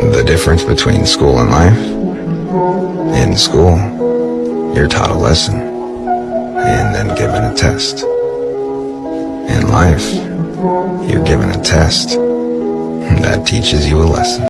The difference between school and life? In school, you're taught a lesson and then given a test. In life, you're given a test that teaches you a lesson.